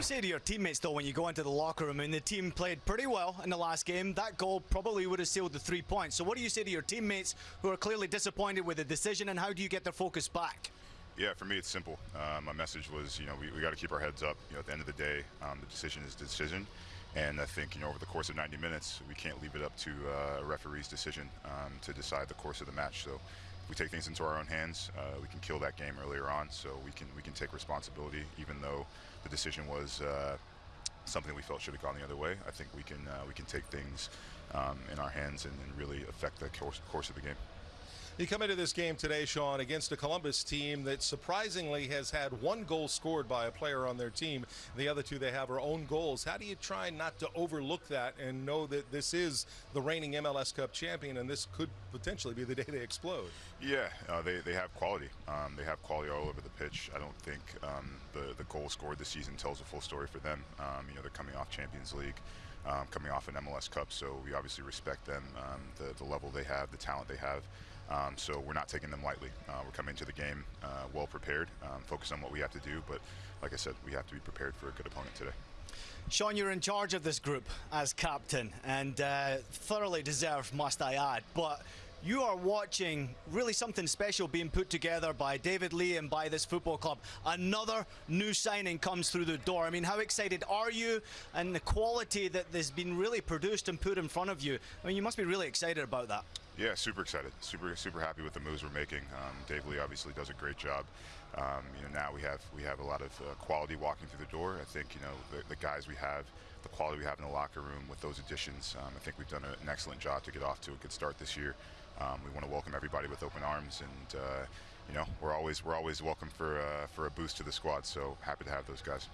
you say to your teammates, though, when you go into the locker room? I mean, the team played pretty well in the last game. That goal probably would have sealed the three points. So, what do you say to your teammates who are clearly disappointed with the decision, and how do you get their focus back? Yeah, for me, it's simple. Uh, my message was, you know, we, we got to keep our heads up. You know, at the end of the day, um, the decision is the decision. And I think, you know, over the course of 90 minutes, we can't leave it up to uh, a referee's decision um, to decide the course of the match. So we take things into our own hands, uh, we can kill that game earlier on. So we can we can take responsibility, even though the decision was uh, something we felt should have gone the other way. I think we can uh, we can take things um, in our hands and, and really affect the course, course of the game. You come into this game today, Sean, against a Columbus team that surprisingly has had one goal scored by a player on their team. The other two they have are own goals. How do you try not to overlook that and know that this is the reigning MLS Cup champion and this could potentially be the day they explode? Yeah, uh, they, they have quality. Um, they have quality all over the pitch. I don't think um, the, the goal scored this season tells a full story for them. Um, you know, they're coming off Champions League. Um, coming off an MLS Cup, so we obviously respect them, um, the, the level they have, the talent they have. Um, so we're not taking them lightly. Uh, we're coming into the game uh, well prepared, um, focused on what we have to do. But like I said, we have to be prepared for a good opponent today. Sean, you're in charge of this group as captain, and uh, thoroughly deserved, must I add. But you are watching really something special being put together by David Lee and by this football club. Another new signing comes through the door. I mean, how excited are you and the quality that has been really produced and put in front of you? I mean, you must be really excited about that. Yeah, super excited. Super super happy with the moves we're making. Um, Dave Lee obviously does a great job. Um, you know, now we have we have a lot of uh, quality walking through the door. I think you know the, the, guys we have, the quality we have in the locker room with those additions. Um, I think we've done an excellent job to get off to a good start this year. Um, we want to welcome everybody with open arms, and uh, you know we're always we're always welcome for uh, for a boost to the squad. So happy to have those guys.